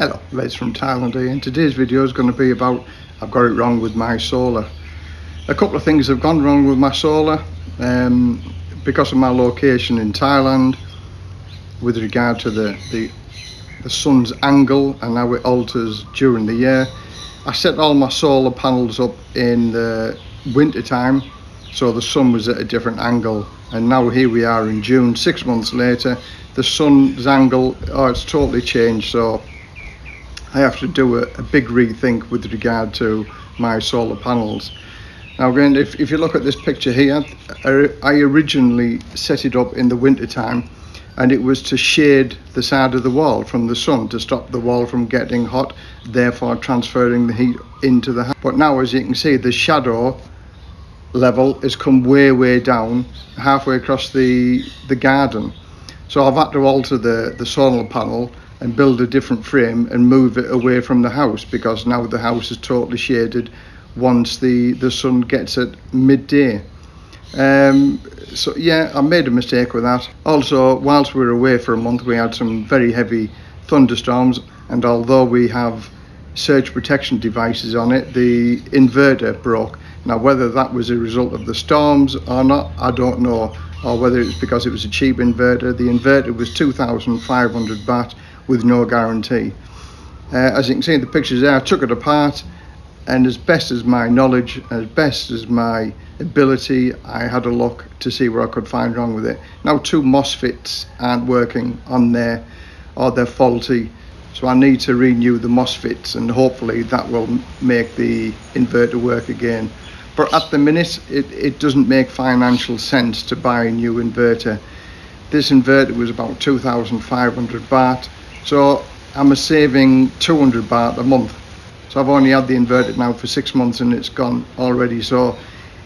Hello, Les from Thailand here and today's video is going to be about I've got it wrong with my solar. A couple of things have gone wrong with my solar um, because of my location in Thailand with regard to the, the, the sun's angle and how it alters during the year. I set all my solar panels up in the winter time so the sun was at a different angle and now here we are in June six months later the sun's angle oh it's totally changed so I have to do a, a big rethink with regard to my solar panels. Now again, if, if you look at this picture here, I originally set it up in the winter time and it was to shade the side of the wall from the sun to stop the wall from getting hot, therefore transferring the heat into the house. But now as you can see, the shadow level has come way, way down, halfway across the, the garden. So I've had to alter the, the solar panel and build a different frame and move it away from the house because now the house is totally shaded once the the sun gets at midday. Um, so yeah I made a mistake with that. Also whilst we were away for a month we had some very heavy thunderstorms and although we have surge protection devices on it the inverter broke. Now whether that was a result of the storms or not I don't know or whether it's because it was a cheap inverter. The inverter was 2500 baht with no guarantee. Uh, as you can see in the pictures there, I took it apart and as best as my knowledge, as best as my ability, I had a look to see where I could find wrong with it. Now two MOSFETs aren't working on there or they're faulty. So I need to renew the MOSFETs and hopefully that will make the inverter work again. But at the minute, it, it doesn't make financial sense to buy a new inverter. This inverter was about 2,500 baht so I'm saving 200 baht a month. So I've only had the inverter now for six months and it's gone already. So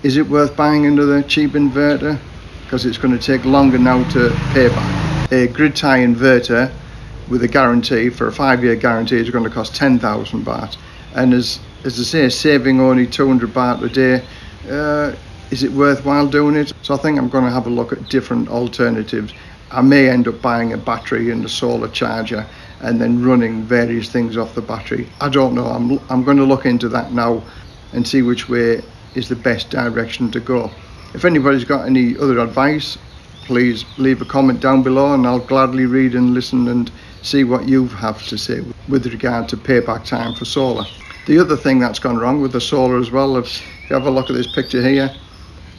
is it worth buying another cheap inverter? Because it's going to take longer now to pay back. A grid tie inverter with a guarantee for a five-year guarantee is going to cost 10,000 baht. And as as I say saving only 200 baht a day uh, is it worthwhile doing it? So I think I'm going to have a look at different alternatives I may end up buying a battery and a solar charger and then running various things off the battery. I don't know. I'm, I'm going to look into that now and see which way is the best direction to go. If anybody's got any other advice, please leave a comment down below and I'll gladly read and listen and see what you have to say with regard to payback time for solar. The other thing that's gone wrong with the solar as well, if you have a look at this picture here,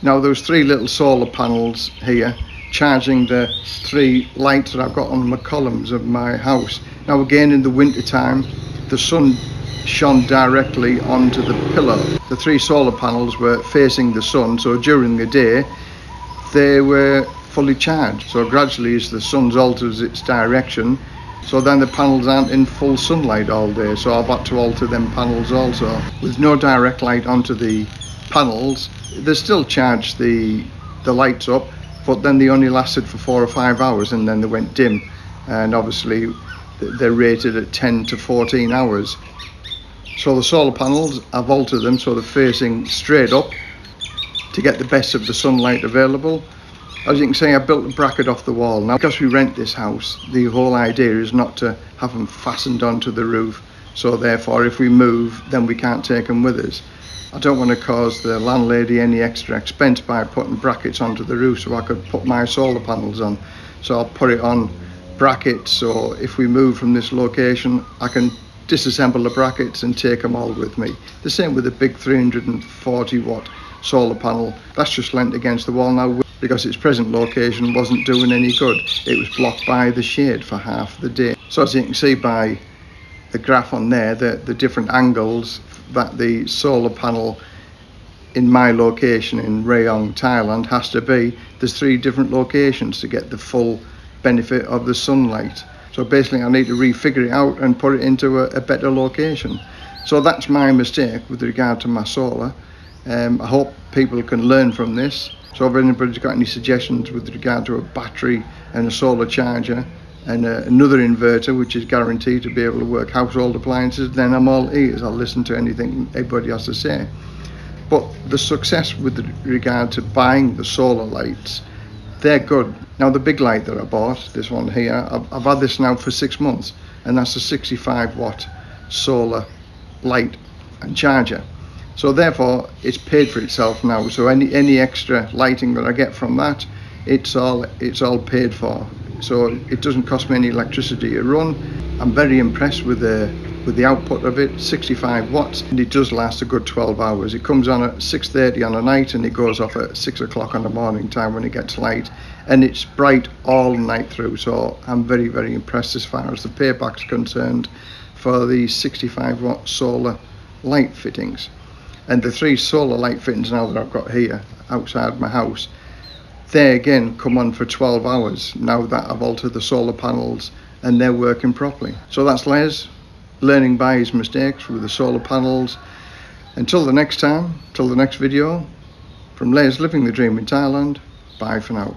now those three little solar panels here charging the three lights that I've got on the columns of my house. Now again in the winter time the sun shone directly onto the pillar. The three solar panels were facing the sun so during the day they were fully charged. So gradually as the sun alters its direction so then the panels aren't in full sunlight all day so I've had to alter them panels also. With no direct light onto the panels they still charge the the lights up but then they only lasted for four or five hours and then they went dim. And obviously they're rated at 10 to 14 hours. So the solar panels I've altered them so they're facing straight up to get the best of the sunlight available. As you can see I built a bracket off the wall. Now because we rent this house the whole idea is not to have them fastened onto the roof. So therefore if we move then we can't take them with us I don't want to cause the landlady any extra expense by putting brackets onto the roof so I could put my solar panels on. So I'll put it on brackets so if we move from this location I can disassemble the brackets and take them all with me. The same with the big 340 watt solar panel. That's just lent against the wall now because its present location wasn't doing any good. It was blocked by the shade for half the day. So as you can see by the graph on there, the, the different angles that the solar panel in my location in Rayong, Thailand has to be, there's three different locations to get the full benefit of the sunlight. So basically I need to refigure it out and put it into a, a better location. So that's my mistake with regard to my solar. Um, I hope people can learn from this. So if anybody's got any suggestions with regard to a battery and a solar charger, and uh, another inverter which is guaranteed to be able to work household appliances then I'm all ears I'll listen to anything everybody has to say but the success with regard to buying the solar lights they're good now the big light that I bought this one here I've, I've had this now for six months and that's a 65 watt solar light and charger. So therefore, it's paid for itself now. So any any extra lighting that I get from that, it's all it's all paid for. So it doesn't cost me any electricity to run. I'm very impressed with the with the output of it 65 watts and it does last a good 12 hours. It comes on at 6:30 on a night and it goes off at 6 o'clock on the morning time when it gets light. And it's bright all night through so I'm very very impressed as far as the payback's concerned for the 65 watt solar light fittings. And the three solar light fittings now that I've got here outside my house they again come on for 12 hours now that I've altered the solar panels and they're working properly. So that's Les learning by his mistakes with the solar panels. Until the next time till the next video from Les living the dream in Thailand bye for now